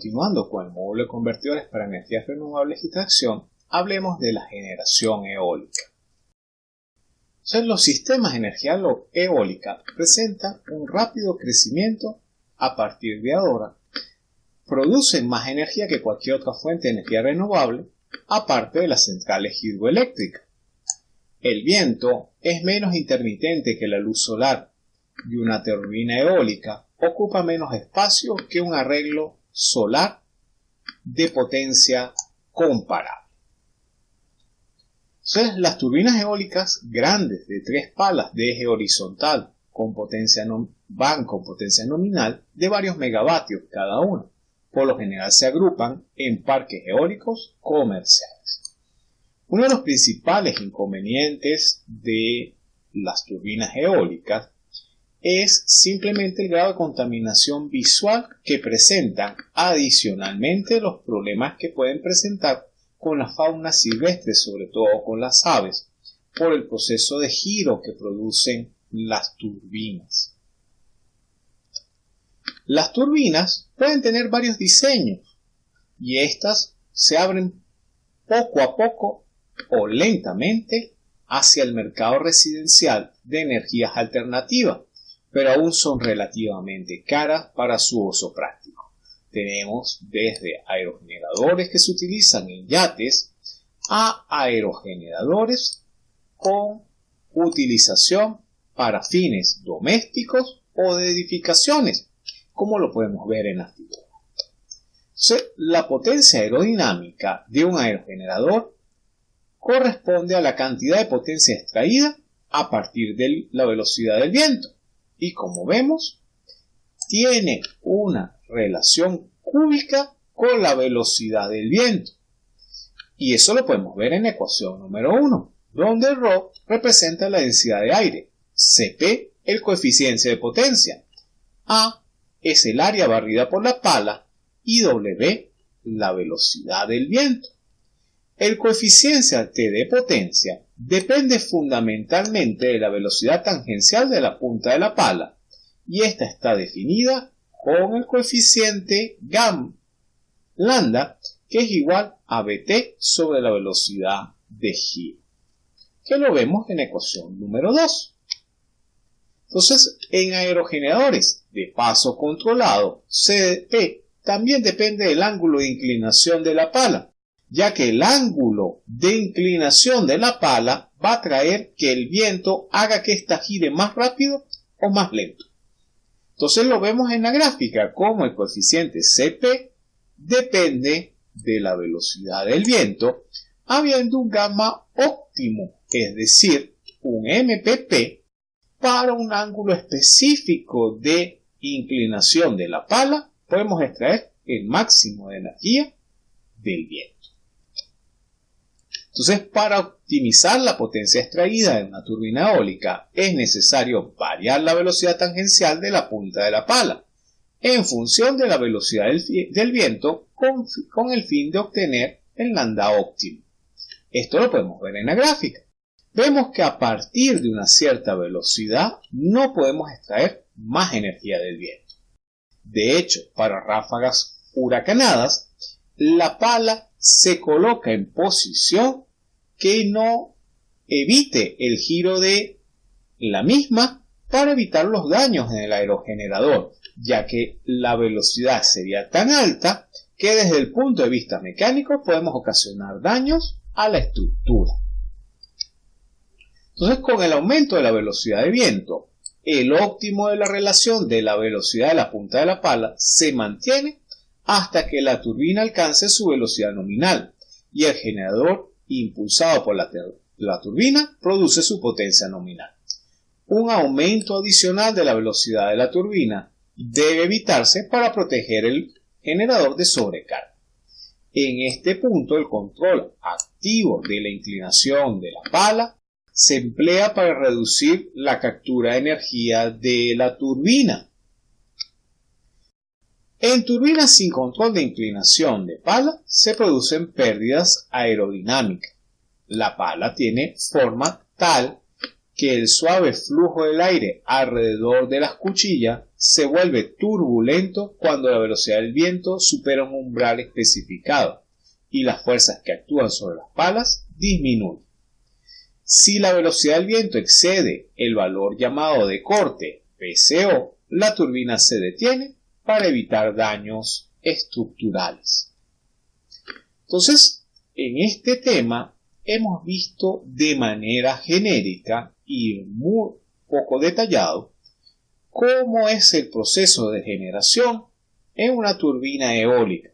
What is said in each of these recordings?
continuando con el módulo de convertidores para energías renovables y tracción, hablemos de la generación eólica. Los sistemas de energía eólica presentan un rápido crecimiento a partir de ahora, producen más energía que cualquier otra fuente de energía renovable, aparte de las centrales hidroeléctricas. El viento es menos intermitente que la luz solar y una turbina eólica ocupa menos espacio que un arreglo solar de potencia comparable. las turbinas eólicas grandes de tres palas de eje horizontal con potencia van con potencia nominal de varios megavatios cada una. Por lo general se agrupan en parques eólicos comerciales. Uno de los principales inconvenientes de las turbinas eólicas es simplemente el grado de contaminación visual que presentan, adicionalmente los problemas que pueden presentar con la fauna silvestre, sobre todo con las aves, por el proceso de giro que producen las turbinas. Las turbinas pueden tener varios diseños y estas se abren poco a poco o lentamente hacia el mercado residencial de energías alternativas pero aún son relativamente caras para su uso práctico. Tenemos desde aerogeneradores que se utilizan en yates a aerogeneradores con utilización para fines domésticos o de edificaciones, como lo podemos ver en la figura. La potencia aerodinámica de un aerogenerador corresponde a la cantidad de potencia extraída a partir de la velocidad del viento y como vemos, tiene una relación cúbica con la velocidad del viento. Y eso lo podemos ver en ecuación número 1, donde ρ representa la densidad de aire, Cp el coeficiente de potencia, A es el área barrida por la pala y W la velocidad del viento. El coeficiente T de potencia depende fundamentalmente de la velocidad tangencial de la punta de la pala y esta está definida con el coeficiente gam lambda que es igual a bt sobre la velocidad de giro que lo vemos en ecuación número 2. Entonces, en aerogeneradores de paso controlado, CP también depende del ángulo de inclinación de la pala ya que el ángulo de inclinación de la pala va a traer que el viento haga que ésta gire más rápido o más lento. Entonces lo vemos en la gráfica como el coeficiente Cp depende de la velocidad del viento, habiendo un gamma óptimo, es decir, un MPP, para un ángulo específico de inclinación de la pala, podemos extraer el máximo de energía del viento. Entonces, para optimizar la potencia extraída de una turbina eólica es necesario variar la velocidad tangencial de la punta de la pala en función de la velocidad del, viento con, con, el fin de obtener el lambda óptimo. Esto lo podemos ver en la gráfica. Vemos que a partir de una cierta velocidad no podemos extraer más energía del viento. De hecho, para ráfagas huracanadas, la pala se coloca en posición que no evite el giro de la misma para evitar los daños en el aerogenerador, ya que la velocidad sería tan alta que desde el punto de vista mecánico podemos ocasionar daños a la estructura. Entonces, con el aumento de la velocidad de viento, el óptimo de la relación de la velocidad de la punta de la pala se mantiene hasta que la turbina alcance su velocidad nominal y el generador impulsado por la, turbina produce su potencia nominal. Un aumento adicional de la velocidad de la turbina debe evitarse para proteger el generador de sobrecarga. En este punto el control activo de la inclinación de la pala se emplea para reducir la captura de energía de la turbina en turbinas sin control de inclinación de pala se producen pérdidas aerodinámicas. La pala tiene forma tal que el suave flujo del aire alrededor de las cuchillas se vuelve turbulento cuando la velocidad del viento supera un umbral especificado y las fuerzas que actúan sobre las palas disminuyen. Si la velocidad del viento excede el valor llamado de corte PCO, la turbina se detiene para evitar daños estructurales. Entonces, en este tema hemos visto de manera genérica y muy poco detallado cómo es el proceso de generación en una turbina eólica,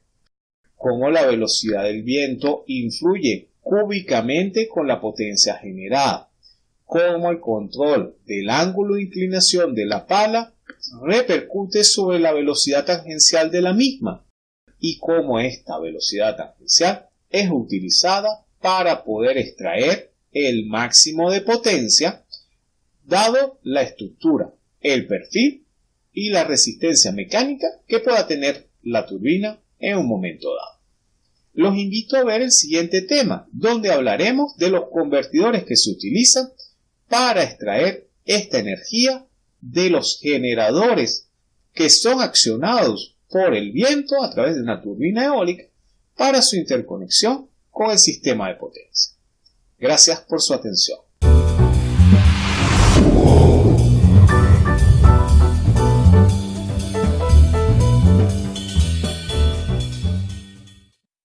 cómo la velocidad del viento influye cúbicamente con la potencia generada, cómo el control del ángulo de inclinación de la pala repercute sobre la velocidad tangencial de la misma y cómo esta velocidad tangencial es utilizada para poder extraer el máximo de potencia dado la estructura, el perfil y la resistencia mecánica que pueda tener la turbina en un momento dado. Los invito a ver el siguiente tema, donde hablaremos de los convertidores que se utilizan para extraer esta energía de los generadores que son accionados por el viento a través de una turbina eólica para su interconexión con el sistema de potencia. Gracias por su atención.